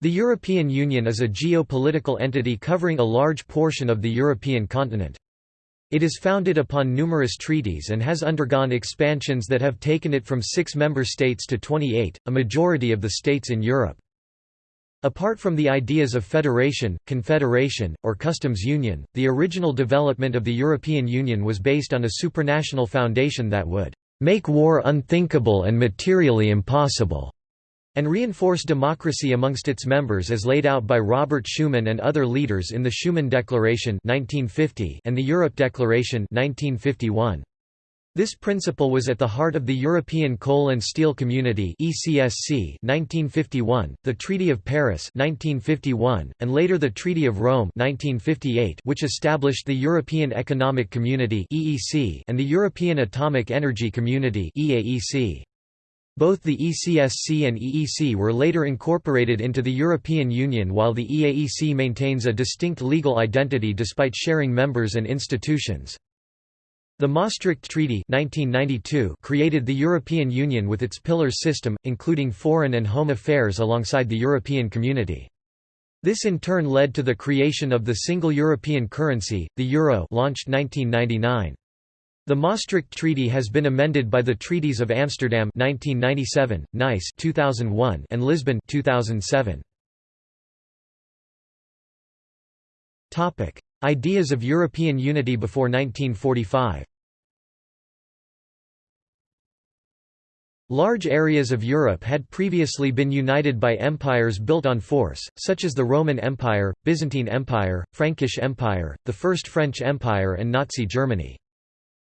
The European Union is a geopolitical entity covering a large portion of the European continent. It is founded upon numerous treaties and has undergone expansions that have taken it from six member states to 28, a majority of the states in Europe. Apart from the ideas of federation, confederation, or customs union, the original development of the European Union was based on a supranational foundation that would make war unthinkable and materially impossible, and reinforce democracy amongst its members as laid out by Robert Schuman and other leaders in the Schuman Declaration 1950 and the Europe Declaration 1951. This principle was at the heart of the European Coal and Steel Community (ECSC) 1951, the Treaty of Paris 1951, and later the Treaty of Rome 1958, which established the European Economic Community (EEC) and the European Atomic Energy Community (EAEC). Both the ECSC and EEC were later incorporated into the European Union while the EAEC maintains a distinct legal identity despite sharing members and institutions. The Maastricht Treaty 1992 created the European Union with its pillars system, including foreign and home affairs alongside the European Community. This in turn led to the creation of the single European currency, the euro launched 1999. The Maastricht Treaty has been amended by the Treaties of Amsterdam 1997, Nice 2001, and Lisbon 2007. Topic: Ideas of European unity before 1945 Large areas of Europe had previously been united by empires built on force, such as the Roman Empire, Byzantine Empire, Frankish Empire, the First French Empire and Nazi Germany.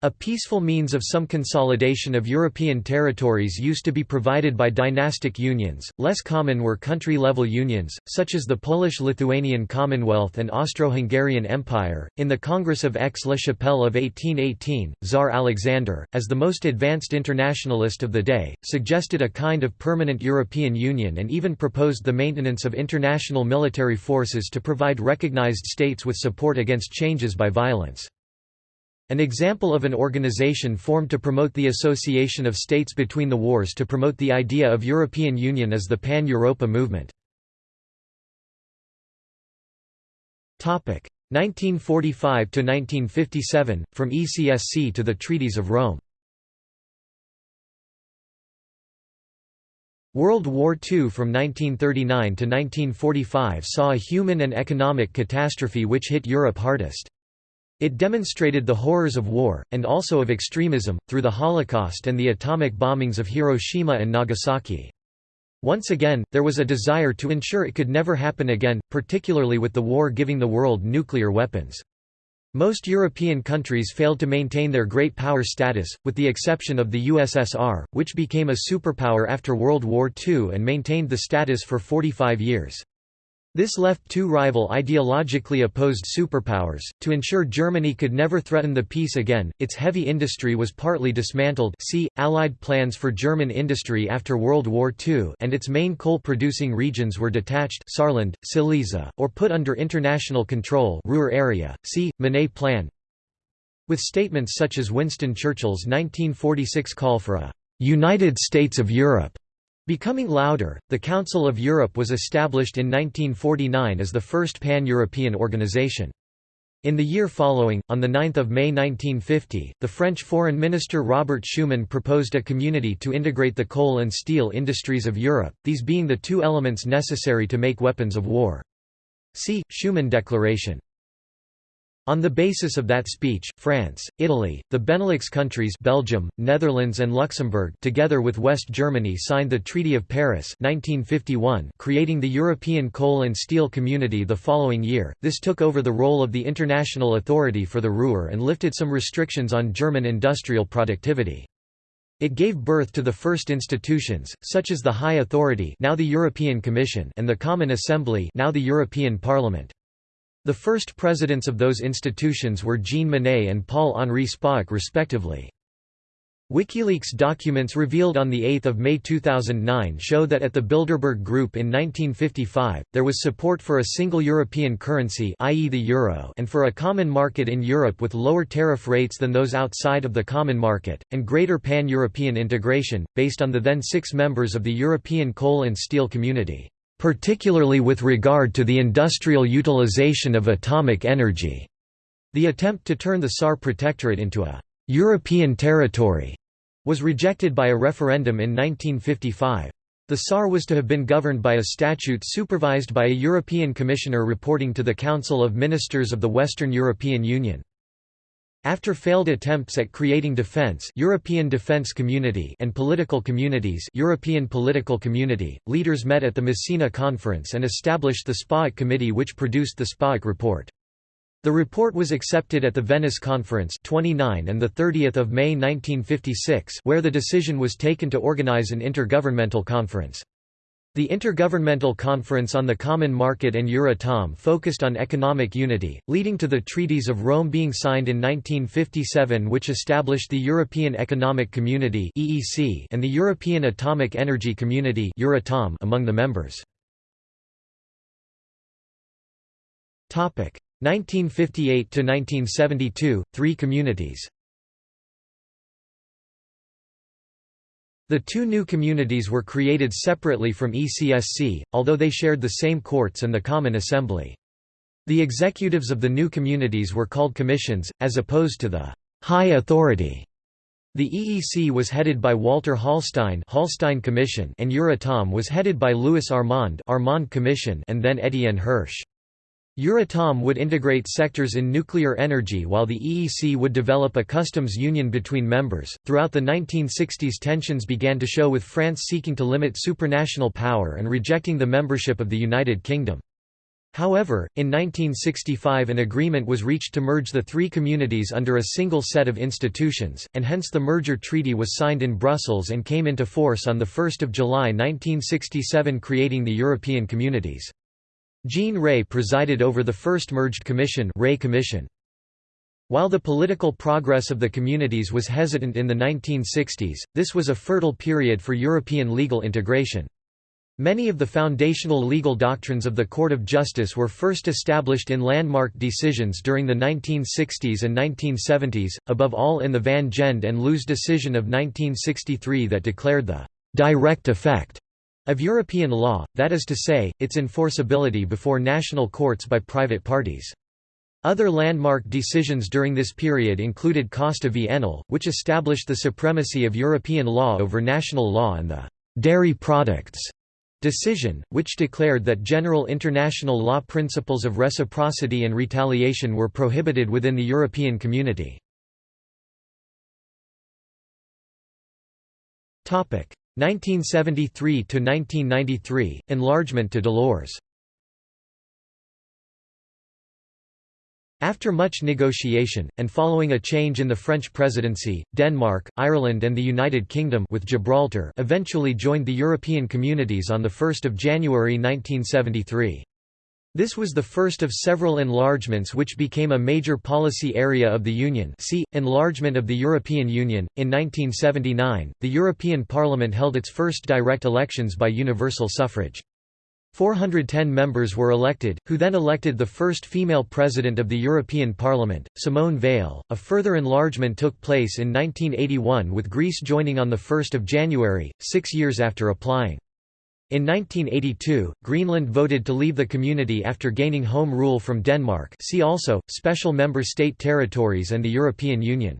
A peaceful means of some consolidation of European territories used to be provided by dynastic unions, less common were country-level unions, such as the Polish-Lithuanian Commonwealth and Austro-Hungarian Empire. In the Congress of Aix-la-Chapelle of 1818, Tsar Alexander, as the most advanced internationalist of the day, suggested a kind of permanent European Union and even proposed the maintenance of international military forces to provide recognized states with support against changes by violence. An example of an organization formed to promote the association of states between the wars to promote the idea of European Union is the Pan-Europa movement. 1945–1957, from ECSC to the Treaties of Rome World War II from 1939 to 1945 saw a human and economic catastrophe which hit Europe hardest. It demonstrated the horrors of war, and also of extremism, through the Holocaust and the atomic bombings of Hiroshima and Nagasaki. Once again, there was a desire to ensure it could never happen again, particularly with the war giving the world nuclear weapons. Most European countries failed to maintain their great power status, with the exception of the USSR, which became a superpower after World War II and maintained the status for 45 years. This left two rival ideologically opposed superpowers. To ensure Germany could never threaten the peace again, its heavy industry was partly dismantled. See Allied plans for German industry after World War II, and its main coal-producing regions were detached, Saarland, Silesia, or put under international control, Ruhr area. See Monnet Plan. With statements such as Winston Churchill's 1946 call for a United States of Europe Becoming louder, the Council of Europe was established in 1949 as the first pan-European organization. In the year following, on 9 May 1950, the French Foreign Minister Robert Schuman proposed a community to integrate the coal and steel industries of Europe, these being the two elements necessary to make weapons of war. See, Schuman Declaration. On the basis of that speech, France, Italy, the Benelux countries Belgium, Netherlands and Luxembourg together with West Germany signed the Treaty of Paris 1951 creating the European Coal and Steel Community the following year. This took over the role of the International Authority for the Ruhr and lifted some restrictions on German industrial productivity. It gave birth to the first institutions, such as the High Authority now the European Commission and the Common Assembly now the European Parliament. The first presidents of those institutions were Jean Monnet and Paul-Henri Spaak respectively. WikiLeaks documents revealed on 8 May 2009 show that at the Bilderberg Group in 1955, there was support for a single European currency i.e. the euro and for a common market in Europe with lower tariff rates than those outside of the common market, and greater pan-European integration, based on the then six members of the European Coal and Steel Community. Particularly with regard to the industrial utilization of atomic energy." The attempt to turn the Saar Protectorate into a «European territory» was rejected by a referendum in 1955. The Saar was to have been governed by a statute supervised by a European Commissioner reporting to the Council of Ministers of the Western European Union. After failed attempts at creating defense, European Defense Community and political communities, European Political Community, leaders met at the Messina Conference and established the Spaak Committee which produced the Spaak report. The report was accepted at the Venice Conference 29 and 30 May 1956 where the decision was taken to organize an intergovernmental conference. The Intergovernmental Conference on the Common Market and Euratom focused on economic unity, leading to the Treaties of Rome being signed in 1957 which established the European Economic Community and the European Atomic Energy Community among the members. 1958 to 1972, three communities. The two new communities were created separately from ECSC, although they shared the same courts and the Common Assembly. The executives of the new communities were called commissions, as opposed to the «high authority». The EEC was headed by Walter Hallstein, Hallstein Commission and Euratom was headed by Louis Armand, Armand Commission and then Étienne Hirsch. Euratom would integrate sectors in nuclear energy while the EEC would develop a customs union between members. Throughout the 1960s, tensions began to show with France seeking to limit supranational power and rejecting the membership of the United Kingdom. However, in 1965 an agreement was reached to merge the three communities under a single set of institutions, and hence the merger treaty was signed in Brussels and came into force on 1 July 1967 creating the European Communities. Jean Rey presided over the first merged commission, Rey commission. While the political progress of the communities was hesitant in the 1960s, this was a fertile period for European legal integration. Many of the foundational legal doctrines of the Court of Justice were first established in landmark decisions during the 1960s and 1970s, above all in the Van Gend and Loos decision of 1963 that declared the «direct effect» of European law, that is to say, its enforceability before national courts by private parties. Other landmark decisions during this period included Costa v Enel, which established the supremacy of European law over national law and the «dairy products» decision, which declared that general international law principles of reciprocity and retaliation were prohibited within the European community. 1973 to 1993 enlargement to Delors After much negotiation, and following a change in the French presidency, Denmark, Ireland and the United Kingdom with Gibraltar eventually joined the European Communities on 1 January 1973. This was the first of several enlargements which became a major policy area of the Union see, Enlargement of the European Union. In 1979, the European Parliament held its first direct elections by universal suffrage. 410 members were elected, who then elected the first female president of the European Parliament, Simone Veil. A further enlargement took place in 1981 with Greece joining on 1 January, six years after applying. In 1982, Greenland voted to leave the community after gaining home rule from Denmark see also, Special Member State Territories and the European Union.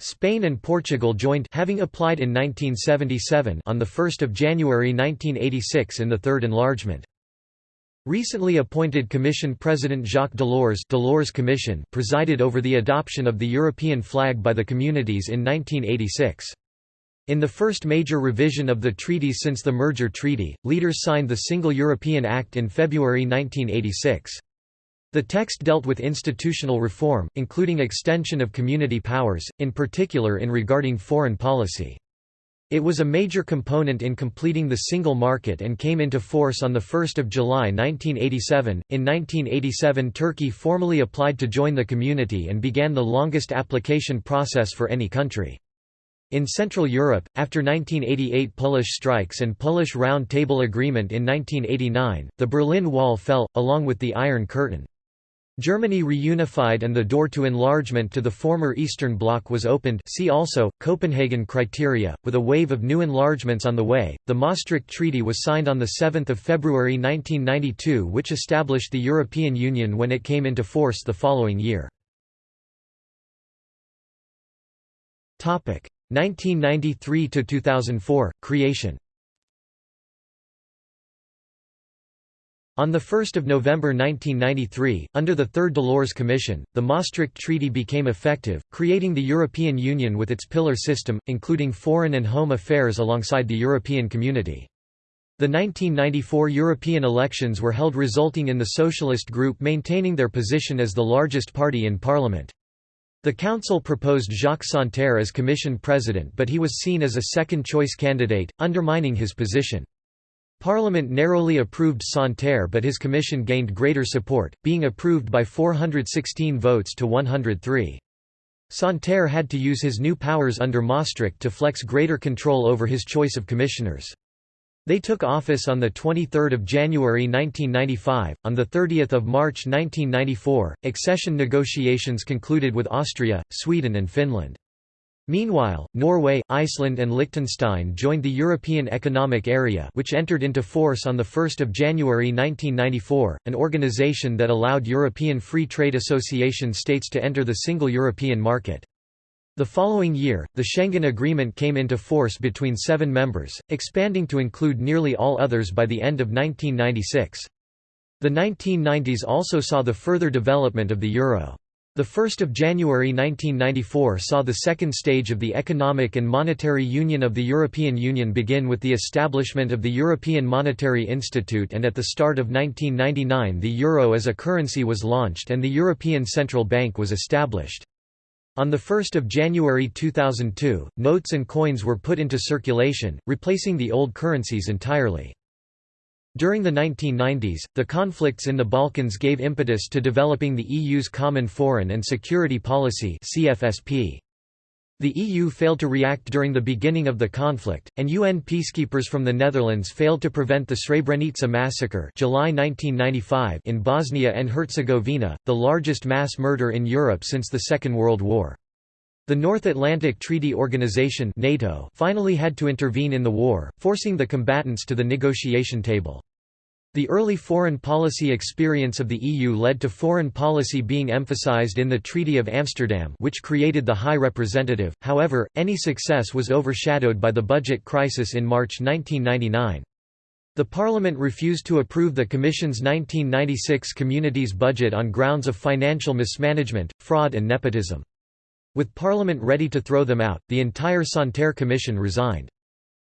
Spain and Portugal joined having applied in 1977 on 1 January 1986 in the Third Enlargement. Recently appointed Commission President Jacques Delors Delors Commission presided over the adoption of the European flag by the communities in 1986. In the first major revision of the treaty since the merger treaty, leaders signed the Single European Act in February 1986. The text dealt with institutional reform, including extension of community powers, in particular in regarding foreign policy. It was a major component in completing the single market and came into force on 1 July 1987. In 1987 Turkey formally applied to join the community and began the longest application process for any country. In Central Europe, after 1988 Polish strikes and Polish Round Table Agreement in 1989, the Berlin Wall fell, along with the Iron Curtain. Germany reunified and the door to enlargement to the former Eastern Bloc was opened see also, Copenhagen criteria, with a wave of new enlargements on the way. The Maastricht Treaty was signed on 7 February 1992 which established the European Union when it came into force the following year. 1993–2004, creation On 1 November 1993, under the Third Delors Commission, the Maastricht Treaty became effective, creating the European Union with its pillar system, including foreign and home affairs alongside the European Community. The 1994 European elections were held resulting in the Socialist group maintaining their position as the largest party in parliament. The council proposed Jacques Santer as commission president but he was seen as a second-choice candidate, undermining his position. Parliament narrowly approved Santer but his commission gained greater support, being approved by 416 votes to 103. Santer had to use his new powers under Maastricht to flex greater control over his choice of commissioners. They took office on 23 January 1995. On 30 March 1994, accession negotiations concluded with Austria, Sweden and Finland. Meanwhile, Norway, Iceland and Liechtenstein joined the European Economic Area which entered into force on 1 January 1994, an organization that allowed European Free Trade Association states to enter the single European market. The following year, the Schengen Agreement came into force between seven members, expanding to include nearly all others by the end of 1996. The 1990s also saw the further development of the euro. The 1st of January 1994 saw the second stage of the Economic and Monetary Union of the European Union begin with the establishment of the European Monetary Institute and at the start of 1999 the euro as a currency was launched and the European Central Bank was established. On 1 January 2002, notes and coins were put into circulation, replacing the old currencies entirely. During the 1990s, the conflicts in the Balkans gave impetus to developing the EU's Common Foreign and Security Policy CFSP. The EU failed to react during the beginning of the conflict, and UN peacekeepers from the Netherlands failed to prevent the Srebrenica massacre July 1995 in Bosnia and Herzegovina, the largest mass murder in Europe since the Second World War. The North Atlantic Treaty Organization NATO finally had to intervene in the war, forcing the combatants to the negotiation table. The early foreign policy experience of the EU led to foreign policy being emphasized in the Treaty of Amsterdam which created the High Representative, however, any success was overshadowed by the budget crisis in March 1999. The Parliament refused to approve the Commission's 1996 Communities budget on grounds of financial mismanagement, fraud and nepotism. With Parliament ready to throw them out, the entire Santer Commission resigned.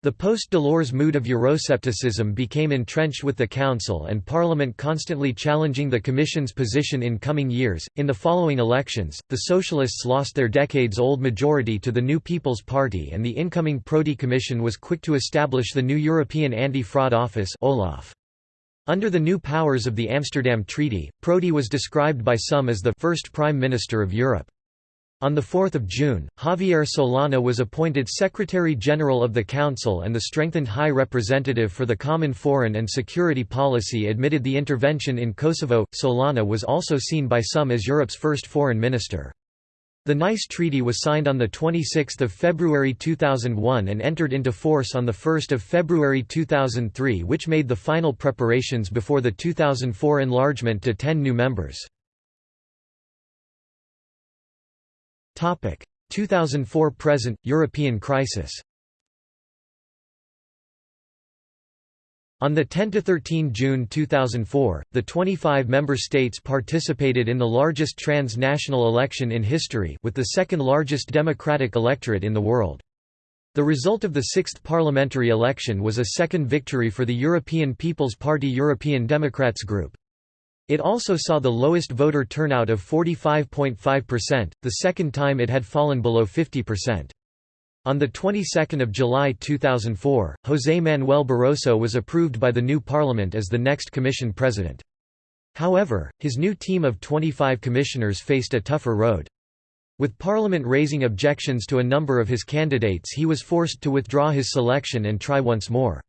The post-Delors mood of Euroscepticism became entrenched with the Council and Parliament constantly challenging the Commission's position in coming years. In the following elections, the Socialists lost their decades-old majority to the New People's Party and the incoming Prodi Commission was quick to establish the new European Anti-Fraud Office OLAF. Under the new powers of the Amsterdam Treaty, Prodi was described by some as the first Prime Minister of Europe. On 4 June, Javier Solana was appointed Secretary-General of the Council and the strengthened High Representative for the Common Foreign and Security Policy admitted the intervention in Kosovo. Solana was also seen by some as Europe's first foreign minister. The Nice Treaty was signed on 26 February 2001 and entered into force on 1 February 2003 which made the final preparations before the 2004 enlargement to 10 new members. 2004 present European crisis. On 10–13 June 2004, the 25 member states participated in the largest transnational election in history with the second largest democratic electorate in the world. The result of the sixth parliamentary election was a second victory for the European People's Party European Democrats Group. It also saw the lowest voter turnout of 45.5%, the second time it had fallen below 50%. On the 22nd of July 2004, José Manuel Barroso was approved by the new parliament as the next commission president. However, his new team of 25 commissioners faced a tougher road. With parliament raising objections to a number of his candidates he was forced to withdraw his selection and try once more.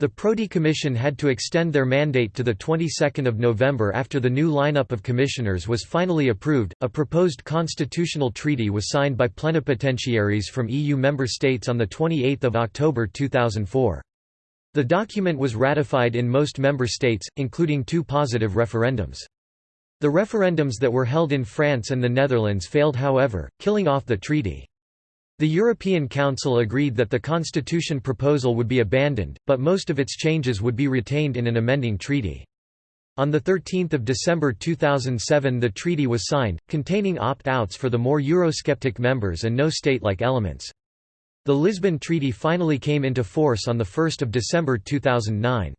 The Prodi Commission had to extend their mandate to the 22nd of November after the new lineup of commissioners was finally approved. A proposed constitutional treaty was signed by plenipotentiaries from EU member states on the 28th of October 2004. The document was ratified in most member states, including two positive referendums. The referendums that were held in France and the Netherlands failed however, killing off the treaty. The European Council agreed that the constitution proposal would be abandoned, but most of its changes would be retained in an amending treaty. On 13 December 2007 the treaty was signed, containing opt-outs for the more Eurosceptic members and no state-like elements. The Lisbon Treaty finally came into force on 1 December 2009.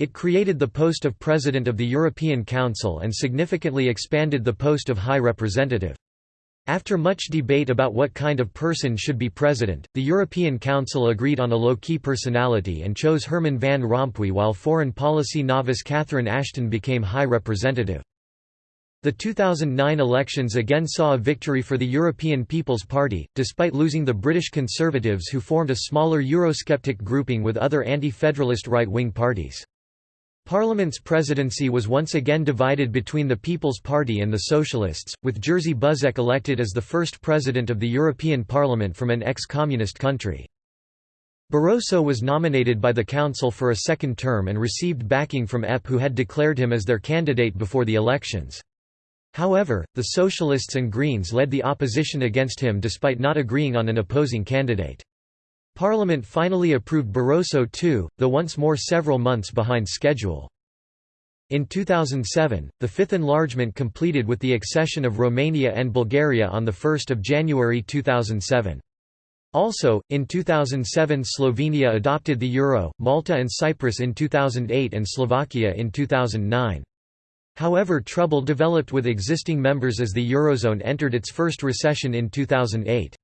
It created the post of President of the European Council and significantly expanded the post of High Representative. After much debate about what kind of person should be president, the European Council agreed on a low-key personality and chose Herman van Rompuy while foreign policy novice Catherine Ashton became High Representative. The 2009 elections again saw a victory for the European People's Party, despite losing the British Conservatives who formed a smaller Eurosceptic grouping with other anti-federalist right-wing parties. Parliament's presidency was once again divided between the People's Party and the Socialists, with Jerzy Buzek elected as the first president of the European Parliament from an ex-communist country. Barroso was nominated by the Council for a second term and received backing from EP who had declared him as their candidate before the elections. However, the Socialists and Greens led the opposition against him despite not agreeing on an opposing candidate. Parliament finally approved Barroso II, though once more several months behind schedule. In 2007, the fifth enlargement completed with the accession of Romania and Bulgaria on 1 January 2007. Also, in 2007 Slovenia adopted the euro, Malta and Cyprus in 2008 and Slovakia in 2009. However trouble developed with existing members as the Eurozone entered its first recession in 2008.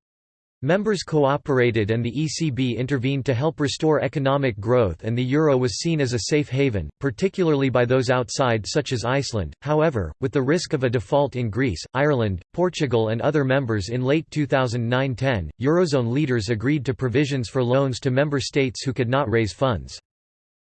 Members cooperated and the ECB intervened to help restore economic growth and the euro was seen as a safe haven, particularly by those outside such as Iceland. However, with the risk of a default in Greece, Ireland, Portugal and other members in late 2009-10, eurozone leaders agreed to provisions for loans to member states who could not raise funds.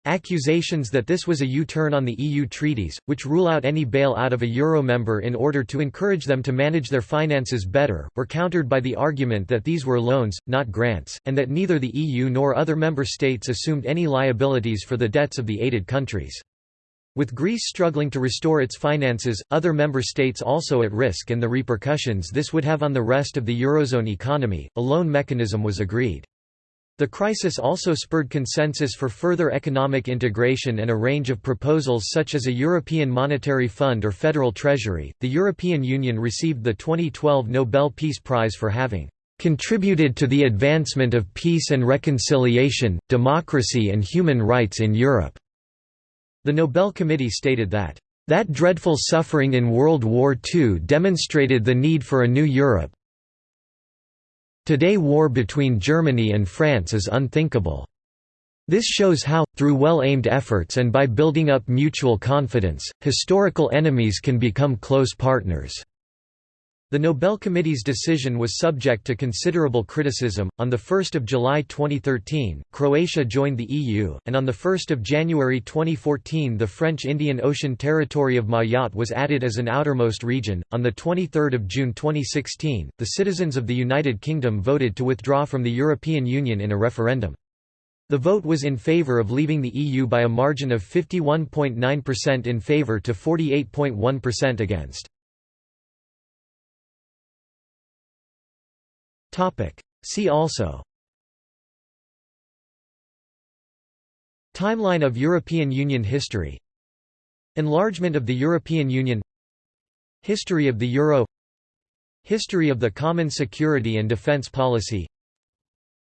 Accusations that this was a U-turn on the EU treaties, which rule out any bail-out of a euro member in order to encourage them to manage their finances better, were countered by the argument that these were loans, not grants, and that neither the EU nor other member states assumed any liabilities for the debts of the aided countries. With Greece struggling to restore its finances, other member states also at risk and the repercussions this would have on the rest of the Eurozone economy, a loan mechanism was agreed. The crisis also spurred consensus for further economic integration and a range of proposals such as a European Monetary Fund or Federal Treasury. The European Union received the 2012 Nobel Peace Prize for having contributed to the advancement of peace and reconciliation, democracy and human rights in Europe." The Nobel Committee stated that, "...that dreadful suffering in World War II demonstrated the need for a new Europe, Today war between Germany and France is unthinkable. This shows how, through well-aimed efforts and by building up mutual confidence, historical enemies can become close partners. The Nobel Committee's decision was subject to considerable criticism. On 1 July 2013, Croatia joined the EU, and on 1 January 2014, the French Indian Ocean territory of Mayotte was added as an outermost region. On 23 June 2016, the citizens of the United Kingdom voted to withdraw from the European Union in a referendum. The vote was in favour of leaving the EU by a margin of 51.9% in favour to 48.1% against. See also. Timeline of European Union history. Enlargement of the European Union. History of the Euro. History of the Common Security and Defence Policy.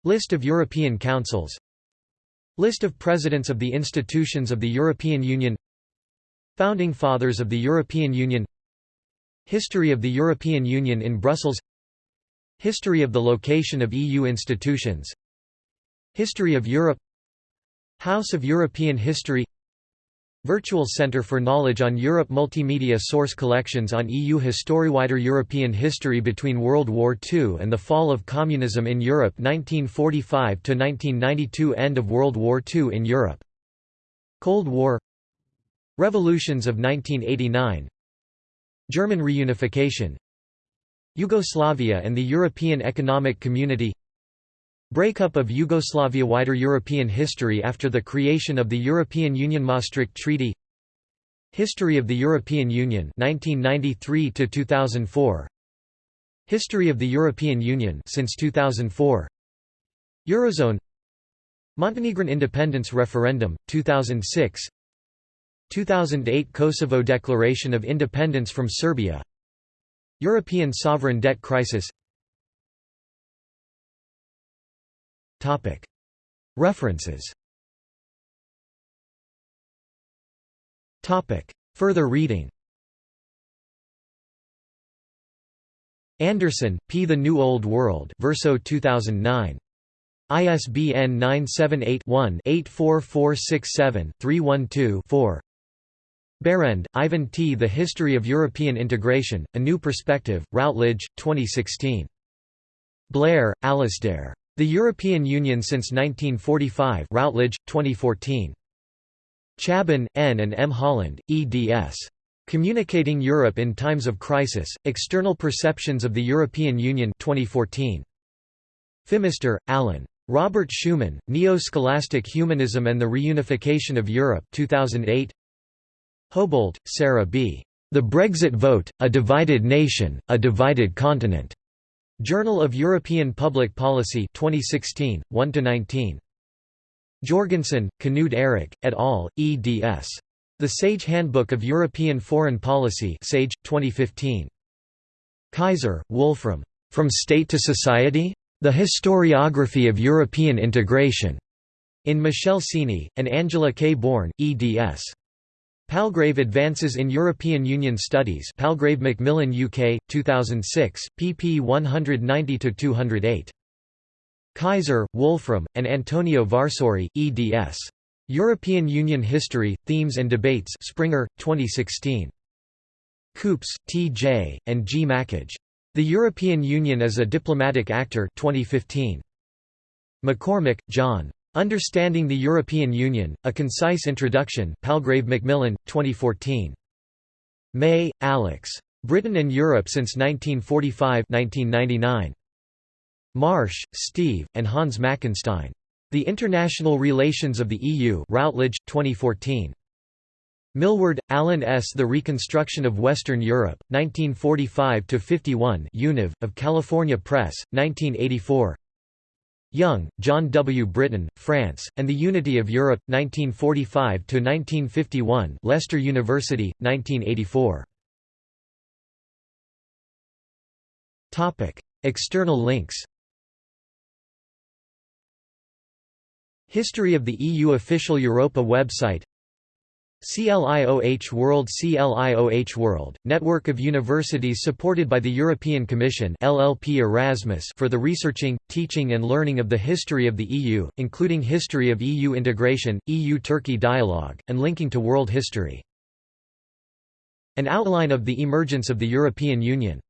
List of European Councils. List of Presidents of the institutions of the European Union. Founding Fathers of the European Union. History of the European Union in Brussels History of the location of EU institutions. History of Europe. House of European History. Virtual Centre for Knowledge on Europe Multimedia source collections on EU history Wider European history between World War II and the fall of communism in Europe 1945–1992 End of World War II in Europe. Cold War. Revolutions of 1989 German reunification Yugoslavia and the European Economic Community. Breakup of Yugoslavia Wider European history after the creation of the European Union Maastricht Treaty. History of the European Union 1993 to 2004 History of the European Union since 2004 Eurozone. Montenegrin independence referendum 2006 2008 Kosovo declaration of independence from Serbia European sovereign debt crisis. References. Further reading. Anderson, P. The New Old World Verso 2009. ISBN 978-1-84467-312-4 Berend, Ivan T. The History of European Integration, A New Perspective, Routledge, 2016. Blair, Alasdair. The European Union since 1945 Routledge, 2014. Chaban, N. and M. Holland, eds. Communicating Europe in Times of Crisis, External Perceptions of the European Union 2014. Fimister, Alan. Robert Schuman, Neo-Scholastic Humanism and the Reunification of Europe 2008. Hobolt, Sarah B. The Brexit Vote, A Divided Nation, A Divided Continent. Journal of European Public Policy 2016, 1–19. Jorgensen, Knud Erik, et al., eds. The Sage Handbook of European Foreign Policy Sage, 2015. Kaiser, Wolfram. From State to Society? The Historiography of European Integration. In Michelle Cini, and Angela K. Bourne, eds. Palgrave Advances in European Union Studies Palgrave Macmillan UK, 2006, pp 190–208. Kaiser, Wolfram, and Antonio Varsori, eds. European Union History, Themes and Debates Springer, 2016. Koops, T. J., and G. Macaj. The European Union as a Diplomatic Actor 2015. McCormick, John. Understanding the European Union, A Concise Introduction Palgrave Macmillan, 2014. May, Alex. Britain and Europe since 1945 1999. Marsh, Steve, and Hans Mackenstein. The International Relations of the EU Routledge, 2014. Milward, Alan S. The Reconstruction of Western Europe, 1945–51 Univ, of California Press, 1984 Young, John W. Britain, France, and the Unity of Europe, 1945–1951 Leicester University, 1984 External links. History of the EU official Europa website CLIOH World CLIOH World, network of universities supported by the European Commission LLP Erasmus for the researching, teaching and learning of the history of the EU, including history of EU integration, EU-Turkey dialogue, and linking to world history. An outline of the emergence of the European Union